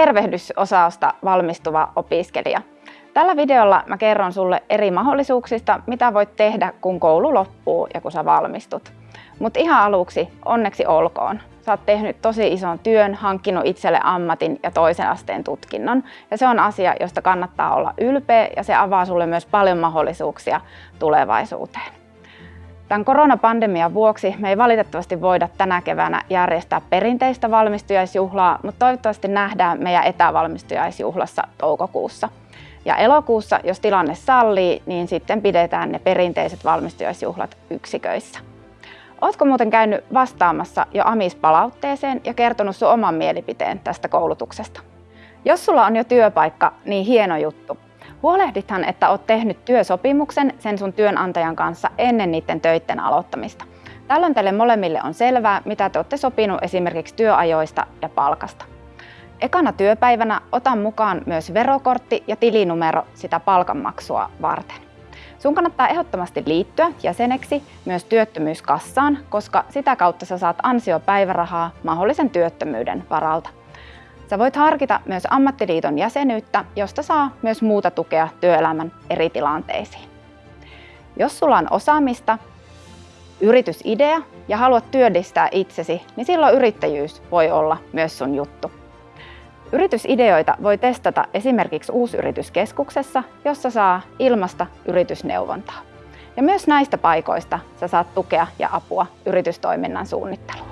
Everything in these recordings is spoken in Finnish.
tervehdysosausta valmistuva opiskelija. Tällä videolla mä kerron sulle eri mahdollisuuksista, mitä voit tehdä, kun koulu loppuu ja kun sä valmistut. Mutta ihan aluksi, onneksi olkoon. Sä oot tehnyt tosi ison työn, hankkinut itselle ammatin ja toisen asteen tutkinnon. Ja se on asia, josta kannattaa olla ylpeä ja se avaa sulle myös paljon mahdollisuuksia tulevaisuuteen. Tämän koronapandemian vuoksi me ei valitettavasti voida tänä keväänä järjestää perinteistä valmistujaisjuhlaa, mutta toivottavasti nähdään meidän etävalmistujaisjuhlassa toukokuussa. Ja elokuussa, jos tilanne sallii, niin sitten pidetään ne perinteiset valmistujaisjuhlat yksiköissä. Oletko muuten käynyt vastaamassa jo AMIS-palautteeseen ja kertonut sun oman mielipiteen tästä koulutuksesta? Jos sulla on jo työpaikka, niin hieno juttu. Huolehdithan, että olet tehnyt työsopimuksen sen sun työnantajan kanssa ennen niiden töiden aloittamista. Tällöin teille molemmille on selvää, mitä te olette sopinut esimerkiksi työajoista ja palkasta. Ekana työpäivänä otan mukaan myös verokortti ja tilinumero sitä palkanmaksua varten. Sun kannattaa ehdottomasti liittyä jäseneksi myös työttömyyskassaan, koska sitä kautta sä saat ansiopäivärahaa mahdollisen työttömyyden varalta. Sä voit harkita myös ammattiliiton jäsenyyttä, josta saa myös muuta tukea työelämän eri tilanteisiin. Jos sulla on osaamista, yritysidea ja haluat työllistää itsesi, niin silloin yrittäjyys voi olla myös sun juttu. Yritysideoita voi testata esimerkiksi Uusyrityskeskuksessa, jossa saa ilmasta yritysneuvontaa. Ja myös näistä paikoista sä saat tukea ja apua yritystoiminnan suunnitteluun.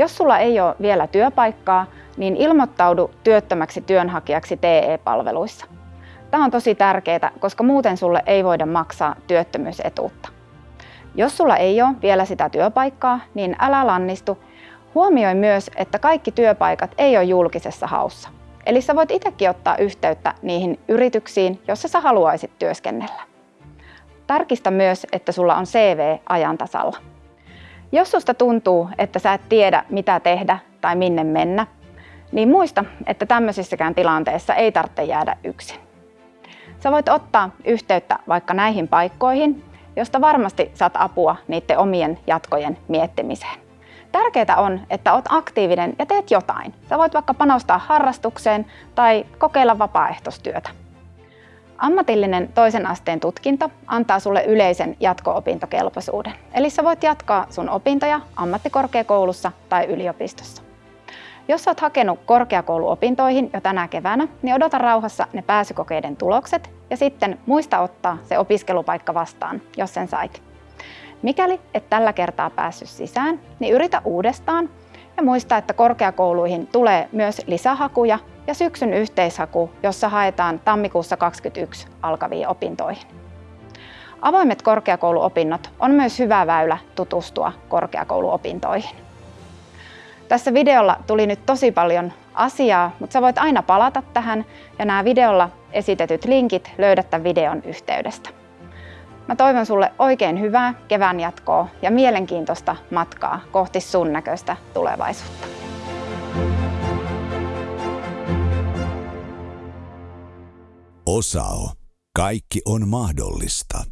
Jos sulla ei ole vielä työpaikkaa, niin ilmoittaudu työttömäksi työnhakijaksi TE-palveluissa. Tämä on tosi tärkeää, koska muuten sulle ei voida maksaa työttömyysetuutta. Jos sulla ei ole vielä sitä työpaikkaa, niin älä lannistu. Huomioi myös, että kaikki työpaikat ei ole julkisessa haussa. Eli sä voit itsekin ottaa yhteyttä niihin yrityksiin, jossa sä haluaisit työskennellä. Tarkista myös, että sulla on CV ajantasalla. Jos susta tuntuu, että sä et tiedä mitä tehdä tai minne mennä, niin muista, että tämmöisissäkään tilanteissa ei tarvitse jäädä yksin. Sä voit ottaa yhteyttä vaikka näihin paikkoihin, josta varmasti saat apua niiden omien jatkojen miettimiseen. Tärkeää on, että oot aktiivinen ja teet jotain. Sä voit vaikka panostaa harrastukseen tai kokeilla vapaaehtoistyötä. Ammatillinen toisen asteen tutkinto antaa sulle yleisen jatko-opintokelpoisuuden. Eli sä voit jatkaa sun opintoja ammattikorkeakoulussa tai yliopistossa. Jos olet hakenut korkeakouluopintoihin jo tänä keväänä, niin odota rauhassa ne pääsykokeiden tulokset ja sitten muista ottaa se opiskelupaikka vastaan, jos sen sait. Mikäli et tällä kertaa päässyt sisään, niin yritä uudestaan ja muista, että korkeakouluihin tulee myös lisähakuja ja syksyn yhteishaku, jossa haetaan tammikuussa 2021 alkaviin opintoihin. Avoimet korkeakouluopinnot on myös hyvä väylä tutustua korkeakouluopintoihin. Tässä videolla tuli nyt tosi paljon asiaa, mutta sä voit aina palata tähän ja nämä videolla esitetyt linkit löydät tämän videon yhteydestä. Mä toivon sulle oikein hyvää kevään jatkoa ja mielenkiintoista matkaa kohti sun näköistä tulevaisuutta. Osao. Kaikki on mahdollista.